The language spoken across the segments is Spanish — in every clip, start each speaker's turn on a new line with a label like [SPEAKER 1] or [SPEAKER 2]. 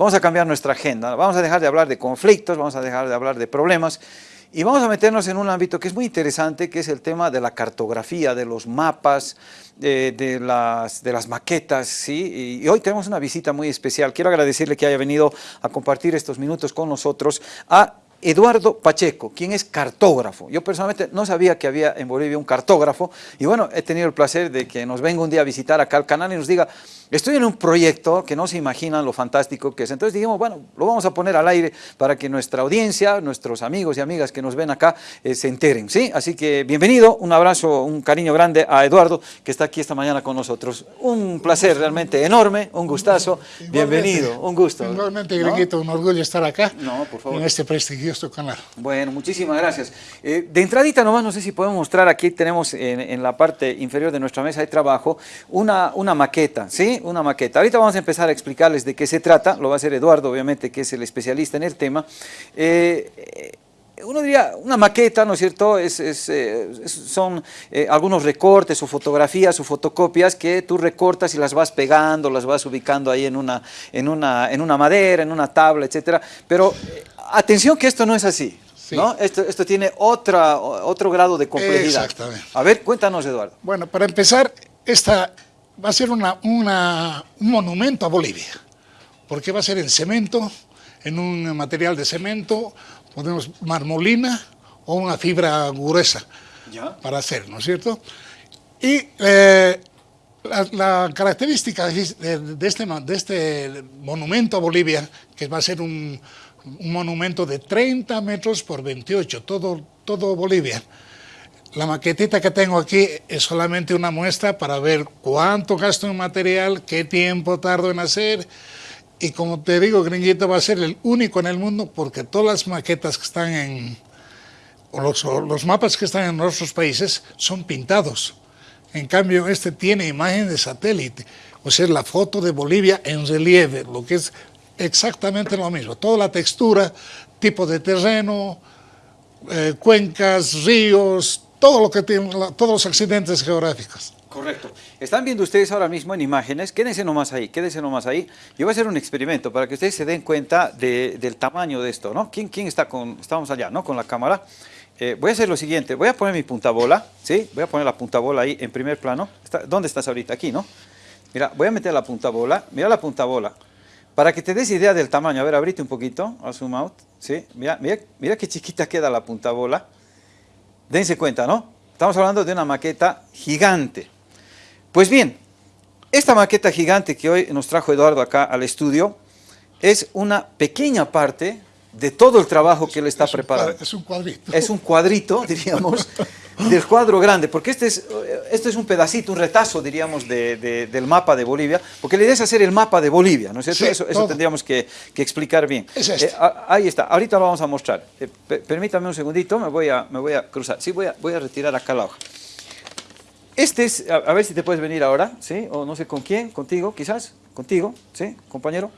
[SPEAKER 1] vamos a cambiar nuestra agenda, vamos a dejar de hablar de conflictos, vamos a dejar de hablar de problemas y vamos a meternos en un ámbito que es muy interesante, que es el tema de la cartografía, de los mapas, de, de, las, de las maquetas, ¿sí? Y hoy tenemos una visita muy especial. Quiero agradecerle que haya venido a compartir estos minutos con nosotros a Eduardo Pacheco, quien es cartógrafo. Yo personalmente no sabía que había en Bolivia un cartógrafo y bueno, he tenido el placer de que nos venga un día a visitar acá al canal y nos diga, estoy en un proyecto que no se imaginan lo fantástico que es. Entonces dijimos, bueno, lo vamos a poner al aire para que nuestra audiencia, nuestros amigos y amigas que nos ven acá eh, se enteren, ¿sí? Así que bienvenido, un abrazo, un cariño grande a Eduardo que está aquí esta mañana con nosotros. Un placer realmente enorme, un gustazo, bienvenido, un gusto.
[SPEAKER 2] Igualmente, Greguito, ¿no? un orgullo estar acá no, por favor. en este prestigioso canal.
[SPEAKER 1] Bueno, muchísimas gracias. Eh, de entradita nomás, no sé si podemos mostrar, aquí tenemos en, en, la parte inferior de nuestra mesa de trabajo una, una maqueta, ¿sí? Una maqueta. Ahorita vamos a empezar a explicarles de qué se trata, lo va a hacer Eduardo, obviamente, que es el especialista en el tema. Eh, uno diría, una maqueta, ¿no es cierto?, es, es, es, son eh, algunos recortes o fotografías o fotocopias que tú recortas y las vas pegando, las vas ubicando ahí en una, en una, en una madera, en una tabla, etcétera, pero eh, atención que esto no es así. Sí. ¿no? Esto, esto tiene otra, otro grado de complejidad.
[SPEAKER 2] Exactamente.
[SPEAKER 1] A ver, cuéntanos, Eduardo.
[SPEAKER 2] Bueno, para empezar, esta va a ser una, una, un monumento a Bolivia, porque va a ser en cemento, en un material de cemento, ponemos marmolina o una fibra gruesa ¿Ya? para hacer, ¿no es cierto? Y eh, la, la, característica de, de, este, de este monumento a Bolivia, que va a ser un, un monumento de 30 metros por 28, todo, todo Bolivia. La maquetita que tengo aquí es solamente una muestra para ver cuánto gasto en material, qué tiempo tardo en hacer, y como te digo, Gringuito va a ser el único en el mundo porque todas las maquetas que están en, o los, los mapas que están en otros países son pintados. En cambio, este tiene imagen de satélite, o sea, la foto de Bolivia en relieve, lo que es exactamente lo mismo. Toda la textura, tipo de terreno, eh, cuencas, ríos, todo lo que tiene, todos los accidentes geográficos.
[SPEAKER 1] Correcto. Están viendo ustedes ahora mismo en imágenes, quédense nomás ahí, quédense nomás ahí. Yo voy a hacer un experimento para que ustedes se den cuenta de, del tamaño de esto, ¿no? ¿Quién, quién está con, estamos allá, ¿no? Con la cámara. Eh, voy a hacer lo siguiente, voy a poner mi punta bola, ¿sí? Voy a poner la punta bola ahí en primer plano. Está, ¿Dónde estás ahorita? Aquí, ¿no? Mira, voy a meter la punta bola, mira la punta bola. Para que te des idea del tamaño, a ver, abrite un poquito, a zoom out, ¿sí? Mira, mira, mira qué chiquita queda la punta bola. Dense cuenta, ¿no? Estamos hablando de una maqueta gigante. Pues bien, esta maqueta gigante que hoy nos trajo Eduardo acá al estudio es una pequeña parte de todo el trabajo que él está
[SPEAKER 2] es
[SPEAKER 1] preparando.
[SPEAKER 2] Es un cuadrito.
[SPEAKER 1] Es un cuadrito, diríamos, del cuadro grande, porque este es, este es un pedacito, un retazo, diríamos, de, de, del mapa de Bolivia, porque la idea es hacer el mapa de Bolivia, ¿no es cierto? Sí, eso, eso tendríamos que, que, explicar bien.
[SPEAKER 2] Es este.
[SPEAKER 1] eh, ahí está, ahorita lo vamos a mostrar. Eh, permítame un segundito, me voy a, me voy a cruzar. Sí, voy a, voy a retirar acá la hoja. Este es, a, a, ver si te puedes venir ahora, ¿sí? O no sé con quién, contigo quizás, contigo, ¿sí? Compañero,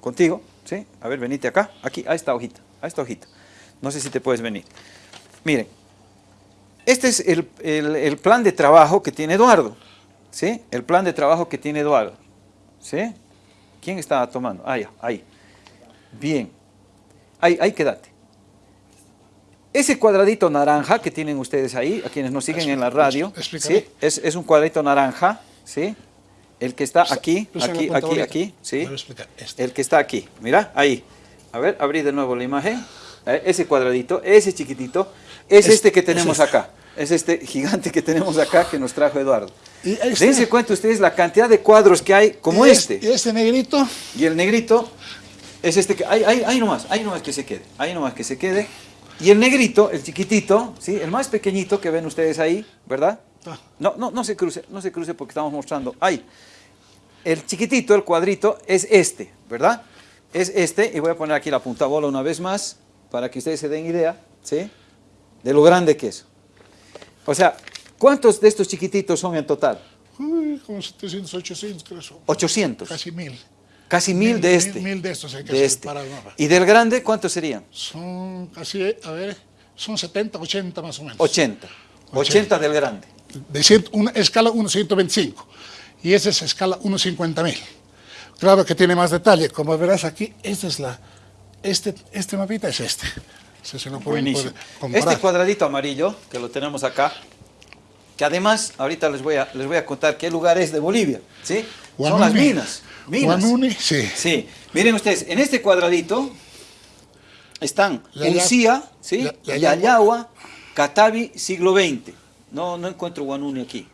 [SPEAKER 1] contigo, ¿sí? A ver, venite acá, aquí, a esta hojita, a esta hojita. No sé si te puedes venir. Miren, este es el, el, el plan de trabajo que tiene Eduardo, ¿sí? El plan de trabajo que tiene Eduardo, ¿sí? ¿Quién está tomando? Ah, ya, ahí. Bien. Ahí, ahí quédate. Ese cuadradito naranja que tienen ustedes ahí, a quienes nos siguen en la radio, ¿sí? es, es, un cuadradito naranja, ¿sí? El que está aquí, aquí, aquí, aquí, ¿sí?
[SPEAKER 2] Este.
[SPEAKER 1] El que está aquí, mira, ahí. A ver, abrí de nuevo la imagen. Eh, ese cuadradito, ese chiquitito, es este, este que tenemos acá. Es este gigante que tenemos acá que nos trajo Eduardo.
[SPEAKER 2] Y este,
[SPEAKER 1] Dense cuenta ustedes la cantidad de cuadros que hay como
[SPEAKER 2] y
[SPEAKER 1] este.
[SPEAKER 2] Y este negrito.
[SPEAKER 1] Y el negrito es este que, ahí, ahí, ahí nomás, ahí nomás que se quede, ahí nomás que se quede. Y el negrito, el chiquitito, ¿sí? el más pequeñito que ven ustedes ahí, ¿verdad? No, no, no se cruce, no se cruce porque estamos mostrando. Ahí. El chiquitito, el cuadrito, es este, ¿verdad? Es este, y voy a poner aquí la punta bola una vez más, para que ustedes se den idea, ¿sí? De lo grande que es. O sea, ¿cuántos de estos chiquititos son en total?
[SPEAKER 2] Uy, como 700, 800 creo.
[SPEAKER 1] 800.
[SPEAKER 2] Casi mil.
[SPEAKER 1] Casi mil, mil de este.
[SPEAKER 2] Mil, mil, de estos hay que
[SPEAKER 1] de este. ¿Y del grande cuántos serían?
[SPEAKER 2] Son casi, a ver, son 70, 80 más o menos.
[SPEAKER 1] 80. 80, 80 del grande.
[SPEAKER 2] De cient, una escala 1.125 y esa es escala 1.50 mil. Claro que tiene más detalle. Como verás aquí, esta es la, este, este mapita es este. Se comparar.
[SPEAKER 1] Este cuadradito amarillo, que lo tenemos acá, que además, ahorita les voy a, les voy a contar qué lugar es de Bolivia, ¿sí? Son las minas. minas.
[SPEAKER 2] Guanuni, sí.
[SPEAKER 1] Sí, miren ustedes, en este cuadradito están Uncía, ¿sí?
[SPEAKER 2] Ya- Yayagua.
[SPEAKER 1] Catavi, siglo XX. No, no encuentro Guanuni aquí.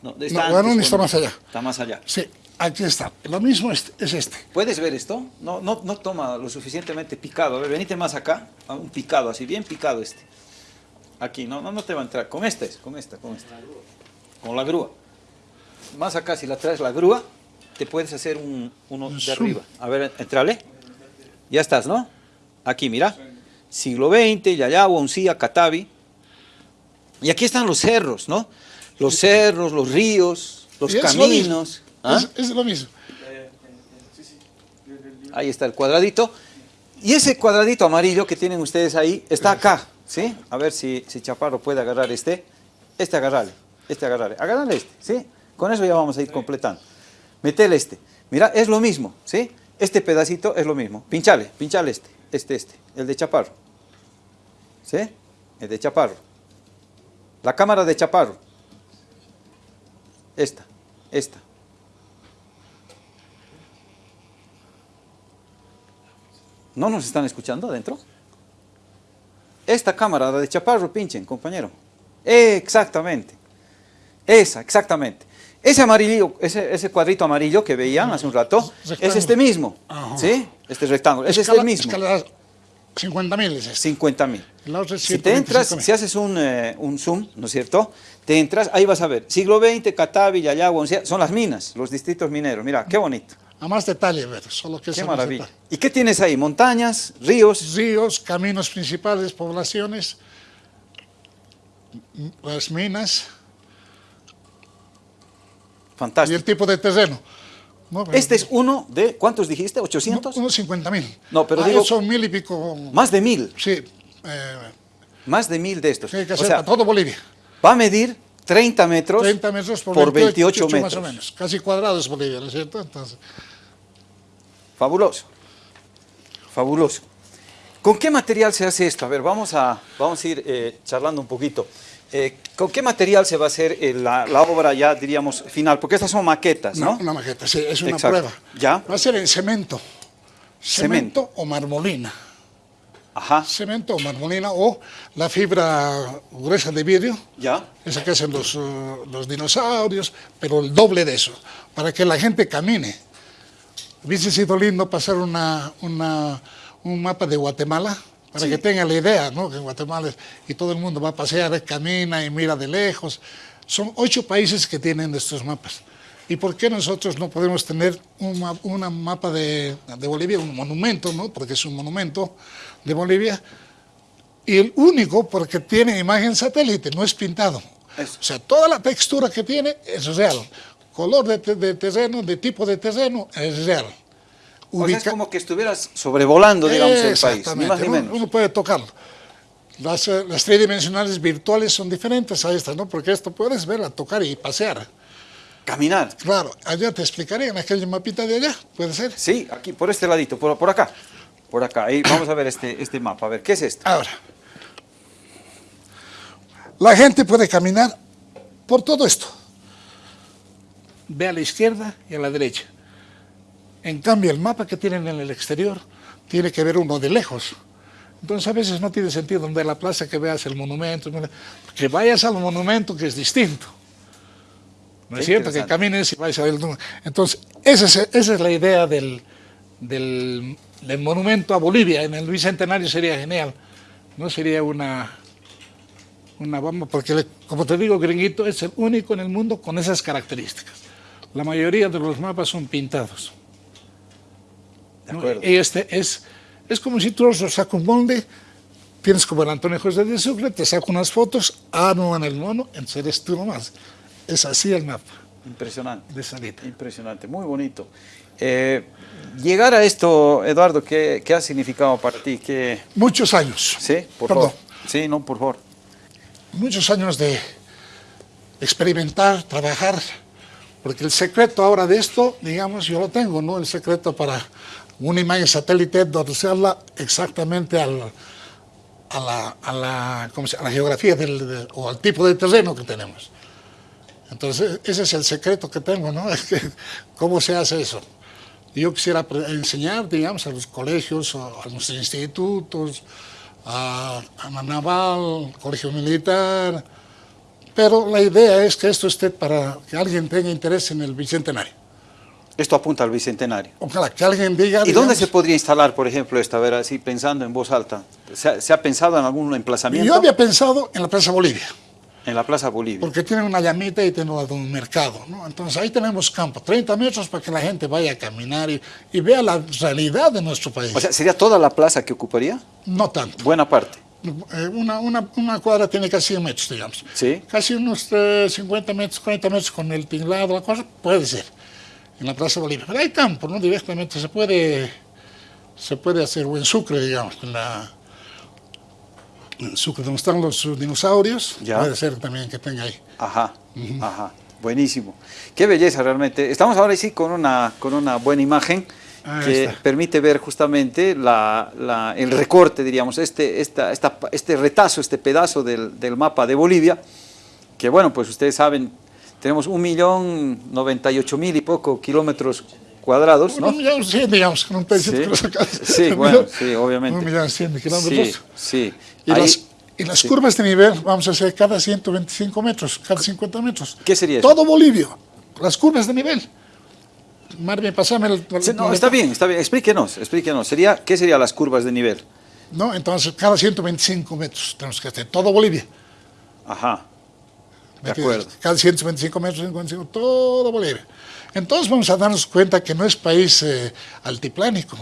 [SPEAKER 1] No, está
[SPEAKER 2] No,
[SPEAKER 1] antes
[SPEAKER 2] Guanuni está más allá.
[SPEAKER 1] Está más allá.
[SPEAKER 2] Sí, aquí está. Lo mismo es, es este.
[SPEAKER 1] ¿Puedes ver esto? No, no, no toma lo suficientemente picado. A ver, venite más acá. a Un picado, así, bien picado este. Aquí, no, no, no te va a entrar. Con este es, con esta, con esta. Con la grúa. Más acá, si la traes la grúa, te puedes hacer un, uno
[SPEAKER 2] Un
[SPEAKER 1] de
[SPEAKER 2] zoom.
[SPEAKER 1] arriba. A ver, entrale. Ya estás, ¿no? Aquí, mira. Siglo XX, Yayagua, Uncía, Catavi. Y aquí están los cerros, ¿no? Los cerros, los ríos, los caminos. ¿Ah?
[SPEAKER 2] Es, es lo mismo.
[SPEAKER 1] Ahí está el cuadradito. Y ese cuadradito amarillo que tienen ustedes ahí está acá, ¿sí? A ver si, si Chaparro puede agarrar este. Este agarrarle, este agarrarle. Agarrarle este, ¿sí? Con eso ya vamos a ir completando. Metele este. Mira, es lo mismo, ¿sí? Este pedacito es lo mismo. Pinchale, pinchale este, este, este, el de Chaparro. ¿Sí? El de Chaparro. La cámara de Chaparro. Esta, esta. ¿No nos están escuchando adentro? Esta cámara, la de Chaparro, pinchen, compañero. Exactamente. Esa, exactamente. Ese amarillo, ese, ese cuadrito amarillo que veían hace un rato, es este mismo.
[SPEAKER 2] Ajá.
[SPEAKER 1] ¿Sí? Este rectángulo. Es el mismo.
[SPEAKER 2] escala 50 mil es este.
[SPEAKER 1] 50 mil.
[SPEAKER 2] La otra es
[SPEAKER 1] Si te entras,
[SPEAKER 2] 125.000.
[SPEAKER 1] si haces un, eh, un zoom, ¿no es cierto? Te entras, ahí vas a ver. Siglo XX, Catavi, Yayagua, Uncía, son las minas, los distritos mineros. Mira, qué bonito,
[SPEAKER 2] A más detalle, ver, solo que
[SPEAKER 1] qué maravilla. ¿Y qué tienes ahí? Montañas, ríos.
[SPEAKER 2] Ríos, caminos principales, poblaciones, las minas y
[SPEAKER 1] Fantástico.
[SPEAKER 2] el tipo de terreno. ¿no?
[SPEAKER 1] Este es uno de, ¿cuántos dijiste? ¿800?
[SPEAKER 2] Unos 50 mil.
[SPEAKER 1] No, pero
[SPEAKER 2] Ah,
[SPEAKER 1] digo-
[SPEAKER 2] son mil y pico.
[SPEAKER 1] Más de mil,
[SPEAKER 2] Sí, eh,
[SPEAKER 1] más de mil de estos.
[SPEAKER 2] que
[SPEAKER 1] O sea,
[SPEAKER 2] todo Bolivia.
[SPEAKER 1] va a medir 30 metros,
[SPEAKER 2] 30 metros por,
[SPEAKER 1] por
[SPEAKER 2] 28,
[SPEAKER 1] 28
[SPEAKER 2] más o
[SPEAKER 1] metros.
[SPEAKER 2] menos. Casi cuadrado es Bolivia, ¿no es cierto? Entonces,
[SPEAKER 1] Fabuloso. Fabuloso. ¿Con qué material se hace esto? A ver, vamos a, vamos a ir eh, charlando un poquito. Eh, ¿Con qué material se va a hacer eh, la, la obra ya, diríamos, final? Porque estas son maquetas, ¿no?
[SPEAKER 2] no, una maqueta, sí, es una
[SPEAKER 1] Exacto.
[SPEAKER 2] prueba.
[SPEAKER 1] ¿Ya?
[SPEAKER 2] Va a ser en cemento.
[SPEAKER 1] Cemento.
[SPEAKER 2] Cemento o marmolina.
[SPEAKER 1] Ajá,
[SPEAKER 2] Cemento o marmolina o la fibra gruesa de vidrio,
[SPEAKER 1] ya.
[SPEAKER 2] esa que hacen los, eh, los dinosaurios, pero el doble de eso, para que la gente camine. Hubiese sido lindo pasar una, una- un mapa de Guatemala, para
[SPEAKER 1] Sí.
[SPEAKER 2] que tengan la idea, ¿no? que Guatemala es- y todo el mundo va a pasear, camina y mira de lejos. Son ocho países que tienen estos mapas. ¿Y por qué nosotros no podemos tener un una mapa de, de Bolivia, un monumento, ¿no? porque es un monumento de Bolivia, y el único porque tiene imagen satélite, no es pintado.
[SPEAKER 1] Eso.
[SPEAKER 2] O sea, toda la textura que tiene es real. Color de, te- de terreno, de tipo de terreno, es real.
[SPEAKER 1] O sea, es como que estuvieras sobrevolando, digamos, el país, ni más ni
[SPEAKER 2] uno-
[SPEAKER 1] menos.
[SPEAKER 2] Uno puede tocarlo. Las, eh, las tridimensionales virtuales son diferentes a estas, ¿no? Porque esto puedes verla, tocar y pasear.
[SPEAKER 1] Caminar.
[SPEAKER 2] Claro, allá te explicaré en aquel mapita de allá, puede ser.
[SPEAKER 1] Sí, aquí, por este ladito, por, por acá. Por acá. Ahí vamos a ver este, este mapa. A ver, ¿qué es esto?
[SPEAKER 2] Ahora, la gente puede caminar por todo esto. Ve a la izquierda y a la derecha. En cambio, el mapa que tienen en el exterior tiene que ver uno de lejos. Entonces, a veces no tiene sentido ver la plaza que veas el monumento, que vayas al monumento que es distinto. ¿No es cierto? Que camines y vayas a ver el monumento. Entonces, esa es, esa es la idea del, del, del monumento a Bolivia. En el Bicentenario sería genial. No sería una, una bomba, porque como te digo, Gringuito es el único en el mundo con esas características. La mayoría de los mapas son pintados.
[SPEAKER 1] De
[SPEAKER 2] ¿no?
[SPEAKER 1] acuerdo.
[SPEAKER 2] Y este es, es como si tú sacas un molde, tienes como el Antonio José de Sucre, te saco unas fotos, armo en el mono, entonces eres tú nomás. Es así el mapa
[SPEAKER 1] Impresionante.
[SPEAKER 2] de salida.
[SPEAKER 1] Impresionante, muy bonito. Eh, llegar a esto, Eduardo, ¿qué, qué ha significado para ti? ¿Qué,
[SPEAKER 2] Muchos años.
[SPEAKER 1] sí, por
[SPEAKER 2] Perdón.
[SPEAKER 1] favor. Sí, no, por favor.
[SPEAKER 2] muchos años de experimentar, trabajar, Porque el secreto ahora de esto, digamos, yo lo tengo, ¿no? El secreto para una imagen satélite dorcerla exactamente al, a, la, a, la, ¿cómo se, a la geografía del, o al tipo de terreno que tenemos. Entonces, ese es el secreto que tengo, ¿no? Es que, ¿Cómo se hace eso? Yo quisiera enseñar, digamos, a los colegios, a los institutos, a, a la naval, colegio militar, pero la idea es que esto esté para que alguien tenga interés en el Bicentenario.
[SPEAKER 1] Esto apunta al Bicentenario.
[SPEAKER 2] Ojalá que alguien diga...
[SPEAKER 1] ¿Y dónde se podría instalar, por ejemplo, esta, ver, así pensando en voz alta? ¿Se ha, ¿Se ha, pensado en algún emplazamiento?
[SPEAKER 2] Yo había pensado en la Plaza Bolivia.
[SPEAKER 1] En la Plaza Bolivia.
[SPEAKER 2] Porque tiene una llamita y tiene un mercado, ¿no? Entonces ahí tenemos campo, 30 metros para que la gente vaya a caminar y, y vea la realidad de nuestro país.
[SPEAKER 1] O sea, ¿sería toda la plaza que ocuparía?
[SPEAKER 2] No tanto.
[SPEAKER 1] Buena parte.
[SPEAKER 2] Eh, una, una, una, cuadra tiene casi 100 metros, digamos.
[SPEAKER 1] ¿Sí?
[SPEAKER 2] Casi unos eh, 50 metros, 40 metros con el tinglado, la cosa, puede ser, en la Plaza Bolivia. Pero hay campo, ¿no? Directamente se puede, se puede hacer, o en Sucre, digamos, en la... Donde están los dinosaurios,
[SPEAKER 1] Ya.
[SPEAKER 2] puede ser también que tenga ahí.
[SPEAKER 1] Ajá, ajá. Buenísimo. Qué belleza realmente. Estamos ahora sí con una, con una buena imagen
[SPEAKER 2] Ahí
[SPEAKER 1] que
[SPEAKER 2] está.
[SPEAKER 1] permite ver justamente la, la- el recorte, diríamos, este, esta, esta, este retazo, este pedazo del, del mapa de Bolivia, que bueno, pues ustedes saben, tenemos un millón noventa y ocho mil y poco kilómetros cuadrados, ¿no?
[SPEAKER 2] Un millón cien, digamos, con un pedacito
[SPEAKER 1] Sí. Sí, bueno, sí, obviamente.
[SPEAKER 2] Un millón cien kilómetros.
[SPEAKER 1] Sí, sí.
[SPEAKER 2] Y,
[SPEAKER 1] Ahí-
[SPEAKER 2] las, y las
[SPEAKER 1] sí.
[SPEAKER 2] curvas de nivel vamos a hacer cada 125 metros, cada 50 metros.
[SPEAKER 1] ¿Qué sería eso?
[SPEAKER 2] Todo Bolivia, las curvas de nivel. Marvin, pasame el...
[SPEAKER 1] Sí, no, está bien, está bien. Explíquenos, explíquenos. Sería, ¿Qué serían las curvas de nivel?
[SPEAKER 2] ¿No? Entonces, cada 125 metros tenemos que hacer, todo Bolivia.
[SPEAKER 1] Ajá, de acuerdo.
[SPEAKER 2] Cada 125 metros, 125, todo Bolivia. Entonces vamos a darnos cuenta que no es país eh, altiplánico.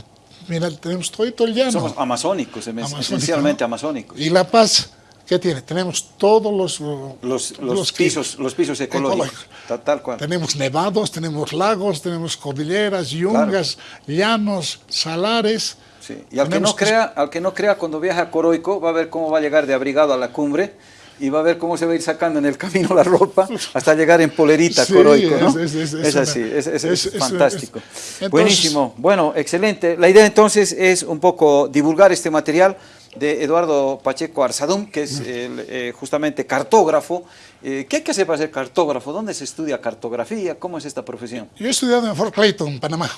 [SPEAKER 2] Mira, tenemos todo, todo el llano.
[SPEAKER 1] Somos amazónicos, em-
[SPEAKER 2] Amazónico,
[SPEAKER 1] esencialmente
[SPEAKER 2] ¿no?
[SPEAKER 1] amazónicos.
[SPEAKER 2] Y La Paz, ¿qué tiene? Tenemos todos los...
[SPEAKER 1] Los, pisos, los pisos ecológicos,
[SPEAKER 2] ecológicos.
[SPEAKER 1] tal, tal cual.
[SPEAKER 2] Tenemos nevados, tenemos lagos, tenemos cordilleras, yungas, llanos, salares.
[SPEAKER 1] Sí. Y al que, no crea, al que no crea, cuando viaja a Coroico, va a ver cómo va a llegar de abrigado a la cumbre y va a ver cómo se va a ir sacando en el camino la ropa hasta llegar en polerita
[SPEAKER 2] Sí,
[SPEAKER 1] Coroico, ¿no?
[SPEAKER 2] es- es- es-
[SPEAKER 1] Es
[SPEAKER 2] es
[SPEAKER 1] así, es, fantástico.
[SPEAKER 2] entonces-
[SPEAKER 1] Buenísimo. Bueno, excelente. La idea entonces es un poco divulgar este material de Eduardo Pacheco Arzadún, que es eh, justamente cartógrafo. Eh, ¿Qué hay que hacer para ser cartógrafo? ¿Dónde se estudia cartografía? ¿Cómo es esta profesión?
[SPEAKER 2] Yo he estudiado en Fort Clayton, Panamá.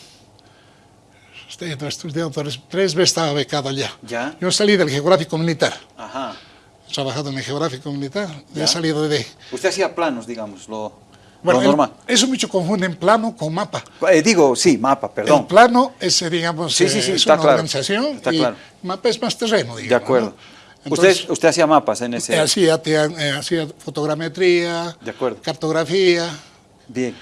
[SPEAKER 2] Estoy tres, tres veces, estaba becado allá.
[SPEAKER 1] Ya.
[SPEAKER 2] Yo salí del geográfico militar.
[SPEAKER 1] Ajá.
[SPEAKER 2] Trabajado en el geográfico militar.
[SPEAKER 1] Ya.
[SPEAKER 2] He salido de...
[SPEAKER 1] Usted hacía planos, digamos, lo,
[SPEAKER 2] Bueno,
[SPEAKER 1] lo
[SPEAKER 2] el-
[SPEAKER 1] normal.
[SPEAKER 2] eso mucho confunden plano con mapa.
[SPEAKER 1] Eh, digo, sí, mapa, perdón.
[SPEAKER 2] El plano es, eh, digamos,
[SPEAKER 1] Sí, sí,
[SPEAKER 2] eh,
[SPEAKER 1] sí,
[SPEAKER 2] es una
[SPEAKER 1] claro.
[SPEAKER 2] organización
[SPEAKER 1] Está
[SPEAKER 2] y
[SPEAKER 1] claro.
[SPEAKER 2] mapa es más terreno, digamos.
[SPEAKER 1] De acuerdo.
[SPEAKER 2] ¿no?
[SPEAKER 1] usted,
[SPEAKER 2] Entonces,
[SPEAKER 1] usted hacía mapas en ese...
[SPEAKER 2] hacía, eh, hacía fotogrametría,
[SPEAKER 1] De acuerdo.
[SPEAKER 2] cartografía.
[SPEAKER 1] Bien.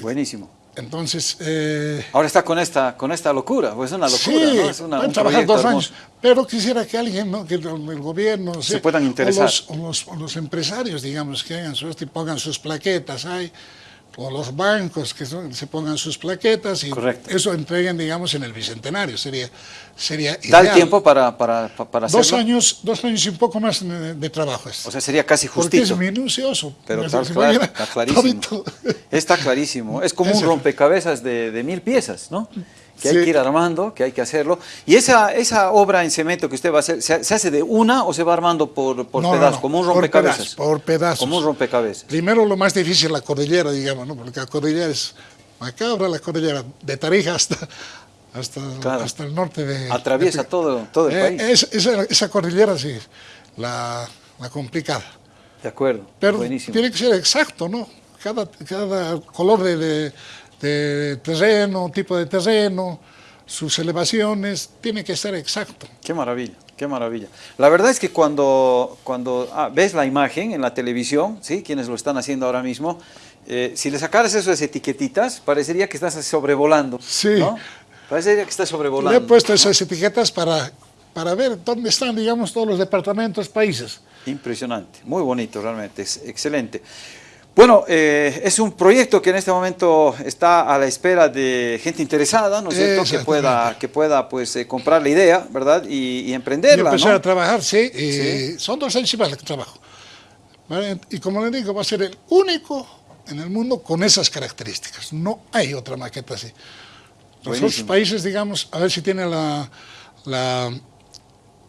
[SPEAKER 1] Buenísimo.
[SPEAKER 2] Entonces, eh,
[SPEAKER 1] Ahora está con esta, con esta locura, pues es una locura,
[SPEAKER 2] sí,
[SPEAKER 1] ¿no? Es una,
[SPEAKER 2] pueden
[SPEAKER 1] un
[SPEAKER 2] trabajar dos
[SPEAKER 1] hermoso.
[SPEAKER 2] años, pero quisiera que alguien, ¿no? que el, el gobierno
[SPEAKER 1] Se puedan interesar.
[SPEAKER 2] O los, o los- o los empresarios, digamos, que hagan su esto y pongan sus plaquetas ahí, o los bancos que son- se pongan sus plaquetas y
[SPEAKER 1] Correcto.
[SPEAKER 2] eso entreguen, digamos, en el Bicentenario. Sería, sería
[SPEAKER 1] ¿Da el tiempo para, para, para
[SPEAKER 2] Dos
[SPEAKER 1] hacerlo?
[SPEAKER 2] años, dos años y un poco más de, de trabajo. es.
[SPEAKER 1] O sea, sería casi
[SPEAKER 2] porque es
[SPEAKER 1] justito.
[SPEAKER 2] minucioso.
[SPEAKER 1] Pero está, claro, está clarísimo.
[SPEAKER 2] todito.
[SPEAKER 1] Está clarísimo. Es como un rompecabezas de, de mil piezas, ¿no? Que hay que ir armando, que hay que hacerlo. ¿Y esa, esa obra en cemento que usted va a hacer, se, se hace de una o se va armando por, por
[SPEAKER 2] No, no,
[SPEAKER 1] pedazos?
[SPEAKER 2] no,
[SPEAKER 1] Como un
[SPEAKER 2] por
[SPEAKER 1] rompecabezas.
[SPEAKER 2] pedazos, por pedazos.
[SPEAKER 1] Como un rompecabezas.
[SPEAKER 2] Primero lo más difícil la cordillera, digamos, ¿no? porque la cordillera es macabra, la cordillera de Tarija hasta, hasta,
[SPEAKER 1] Claro.
[SPEAKER 2] hasta el norte de...
[SPEAKER 1] Atraviesa
[SPEAKER 2] de-
[SPEAKER 1] todo, todo el
[SPEAKER 2] Eh,
[SPEAKER 1] país.
[SPEAKER 2] es- esa, esa cordillera sí, la, la complicada.
[SPEAKER 1] De acuerdo.
[SPEAKER 2] Pero
[SPEAKER 1] Buenísimo.
[SPEAKER 2] tiene que ser exacto, ¿no? Cada, cada color de, de- de terreno, tipo de terreno, sus elevaciones, tiene que ser exacto.
[SPEAKER 1] Qué maravilla, qué maravilla. La verdad es que cuando, cuando ah, ves la imagen en la televisión, ¿sí? quienes lo están haciendo ahora mismo, eh, si le sacaras esas etiquetitas, parecería que estás sobrevolando.
[SPEAKER 2] Sí.
[SPEAKER 1] ¿no? Parecería que estás
[SPEAKER 2] Le he
[SPEAKER 1] sobrevolando.
[SPEAKER 2] puesto esas etiquetas para, para ver dónde están, digamos, todos los departamentos, países.
[SPEAKER 1] Impresionante, muy bonito realmente, es excelente. Bueno, eh, es un proyecto que en este momento está a la espera de gente interesada, ¿no es cierto? Que pueda, que pueda pues, eh, comprar la idea, ¿verdad? Y, y
[SPEAKER 2] Y
[SPEAKER 1] emprenderla,
[SPEAKER 2] empezar
[SPEAKER 1] ¿no?
[SPEAKER 2] a trabajar, sí, son dos y más que trabajo. ¿Vale? Y como le digo, va a ser el único en el mundo con esas características. No hay otra maqueta así. Los
[SPEAKER 1] Buenísimo.
[SPEAKER 2] otros países, digamos, a ver si tiene la, la-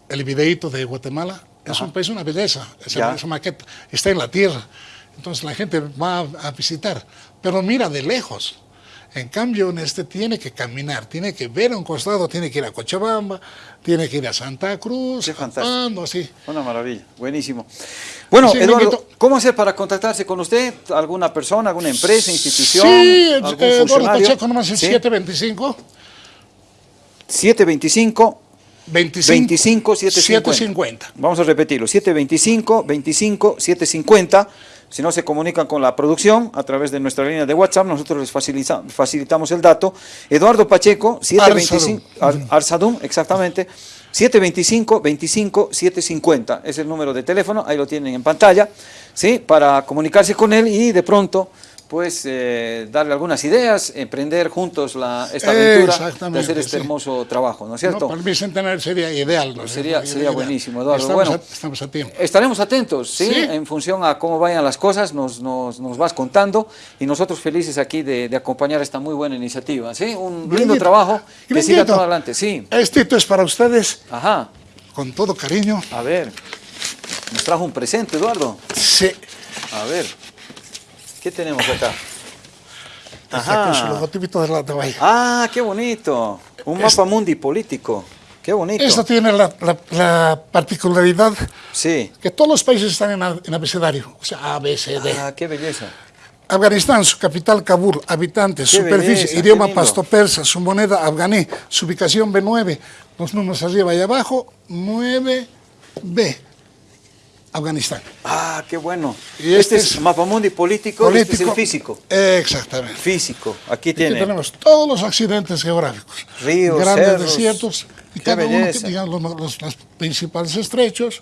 [SPEAKER 2] el videíto de Guatemala, es un país una belleza, esa maqueta está en la tierra, entonces la gente va a, visitar, pero mira de lejos. En cambio, en este tiene que caminar, tiene que ver a un costado, tiene que ir a Cochabamba, tiene que ir a Santa Cruz,
[SPEAKER 1] Qué fantástico.
[SPEAKER 2] Pando, así.
[SPEAKER 1] Una maravilla, buenísimo. Bueno,
[SPEAKER 2] Sí,
[SPEAKER 1] Eduardo. ¿cómo hacer para contactarse con usted? ¿Alguna persona, alguna empresa, institución?
[SPEAKER 2] Sí,
[SPEAKER 1] algún
[SPEAKER 2] eh, Eduardo? Pacheco, nomás el
[SPEAKER 1] Sí.
[SPEAKER 2] 725
[SPEAKER 1] 725
[SPEAKER 2] 25,
[SPEAKER 1] 25 750.
[SPEAKER 2] 750.
[SPEAKER 1] Vamos a repetirlo, 725 25 750. Si no se comunican con la producción a través de nuestra línea de WhatsApp, nosotros les facilita- facilitamos el dato. Eduardo Pacheco, 725 Ar- Arsadum, exactamente. 725 25 750 es el número de teléfono, ahí lo tienen en pantalla, ¿sí? Para comunicarse con él y de pronto pues eh, darle algunas ideas, emprender juntos la, esta aventura de hacer este
[SPEAKER 2] sí.
[SPEAKER 1] hermoso trabajo, ¿no es cierto?
[SPEAKER 2] No, para el bicentenario sería ideal. ¿no?
[SPEAKER 1] Sería- sería
[SPEAKER 2] Ideal.
[SPEAKER 1] buenísimo, Eduardo.
[SPEAKER 2] Estamos,
[SPEAKER 1] Bueno.
[SPEAKER 2] a, estamos a tiempo.
[SPEAKER 1] Estaremos atentos, ¿sí?
[SPEAKER 2] Sí.
[SPEAKER 1] En función a cómo vayan las cosas, nos, nos, nos vas contando y nosotros felices aquí de, de acompañar esta muy buena iniciativa, ¿sí? Un lindo trabajo que siga todo adelante, sí.
[SPEAKER 2] Este es para ustedes,
[SPEAKER 1] Ajá,
[SPEAKER 2] con todo cariño.
[SPEAKER 1] a ver, nos trajo un presente, Eduardo.
[SPEAKER 2] Sí.
[SPEAKER 1] A ver, ¿qué tenemos acá?
[SPEAKER 2] Ajá. Con su
[SPEAKER 1] Ajá.
[SPEAKER 2] logotipito de la de Bahía.
[SPEAKER 1] Ah, qué bonito. Un
[SPEAKER 2] Es-
[SPEAKER 1] mapa mundi político. Qué bonito.
[SPEAKER 2] Esto tiene la, la- la particularidad
[SPEAKER 1] Sí.
[SPEAKER 2] que todos los países están en, abecedario, o sea, A, B, C, D.
[SPEAKER 1] Ah, qué belleza.
[SPEAKER 2] Afganistán, su capital Kabul, habitantes,
[SPEAKER 1] Qué
[SPEAKER 2] superficie,
[SPEAKER 1] belleza,
[SPEAKER 2] idioma pasto-persa, su moneda afganí, su ubicación B9, los números arriba y abajo, 9B, Afganistán.
[SPEAKER 1] Ah, qué bueno.
[SPEAKER 2] Y
[SPEAKER 1] este,
[SPEAKER 2] este
[SPEAKER 1] es
[SPEAKER 2] es
[SPEAKER 1] mapamundi político, este es el físico.
[SPEAKER 2] Exactamente.
[SPEAKER 1] Físico. Aquí
[SPEAKER 2] Aquí
[SPEAKER 1] tiene.
[SPEAKER 2] tenemos todos los accidentes geográficos.
[SPEAKER 1] Ríos,
[SPEAKER 2] grandes
[SPEAKER 1] cerros.
[SPEAKER 2] desiertos. Y cada uno,
[SPEAKER 1] belleza.
[SPEAKER 2] que, digamos, los, los- los principales estrechos,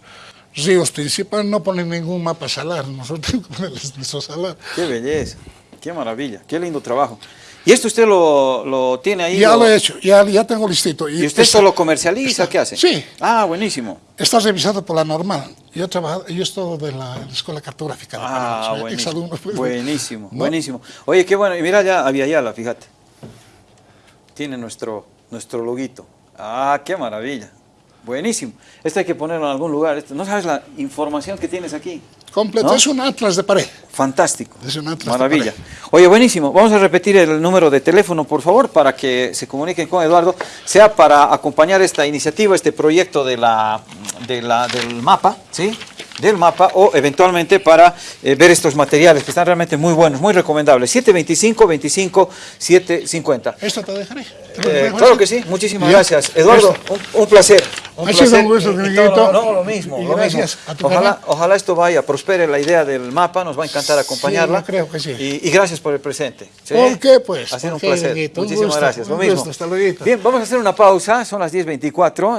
[SPEAKER 2] ríos principales, no ponen ningún mapa salar. Nosotros ponerles nuestro salar.
[SPEAKER 1] Qué belleza, qué maravilla, qué lindo trabajo. ¿Y esto usted lo, lo tiene ahí?
[SPEAKER 2] Ya lo he hecho, ya, ya tengo listito.
[SPEAKER 1] ¿Y usted
[SPEAKER 2] está-
[SPEAKER 1] solo comercializa?
[SPEAKER 2] está-
[SPEAKER 1] ¿Qué hace?
[SPEAKER 2] Sí.
[SPEAKER 1] Ah, buenísimo.
[SPEAKER 2] Está revisado por la normal. Yo he trabajado, yo estoy de la Escuela Cartográfica.
[SPEAKER 1] Ah,
[SPEAKER 2] soy
[SPEAKER 1] buenísimo.
[SPEAKER 2] pues.
[SPEAKER 1] Buenísimo,
[SPEAKER 2] ¿No?
[SPEAKER 1] buenísimo. Oye, qué bueno. Y mira ya, Aviala, fíjate. Tiene nuestro, nuestro loguito. Ah, qué maravilla. Buenísimo. Esto hay que ponerlo en algún lugar. Esto- ¿No sabes la información que tienes aquí?
[SPEAKER 2] Completo,
[SPEAKER 1] ¿No?
[SPEAKER 2] es un atlas de pared.
[SPEAKER 1] Fantástico.
[SPEAKER 2] Es un atlas de
[SPEAKER 1] Maravilla.
[SPEAKER 2] pared.
[SPEAKER 1] Oye, buenísimo. Vamos a repetir el número de teléfono, por favor, para que se comuniquen con Eduardo, sea para acompañar esta iniciativa, este proyecto de la, de la, del mapa, ¿sí? Del mapa, o eventualmente para eh, ver estos materiales que están realmente muy buenos, muy recomendables. 725 25 750.
[SPEAKER 2] Esto te dejaré. ¿Te lo
[SPEAKER 1] Eh, claro
[SPEAKER 2] así?
[SPEAKER 1] que sí, muchísimas
[SPEAKER 2] Ya.
[SPEAKER 1] gracias. Eduardo, un, un placer. Un
[SPEAKER 2] sido
[SPEAKER 1] placer.
[SPEAKER 2] un gusto,
[SPEAKER 1] Y- y
[SPEAKER 2] amiguito.
[SPEAKER 1] todo- No, lo mismo. Lo
[SPEAKER 2] gracias
[SPEAKER 1] mismo. Ojalá, ojalá esto vaya, prospere la idea del mapa, nos va a encantar acompañarla.
[SPEAKER 2] creo que sí.
[SPEAKER 1] Y, y gracias por el presente. ¿sí?
[SPEAKER 2] ¿Por qué, pues?
[SPEAKER 1] Ha sido un
[SPEAKER 2] ¿Por qué,
[SPEAKER 1] placer. Muchísimas
[SPEAKER 2] gusto,
[SPEAKER 1] gracias. Lo mismo.
[SPEAKER 2] gusto. Hasta luego.
[SPEAKER 1] Bien, vamos a hacer una pausa, son las 10.24.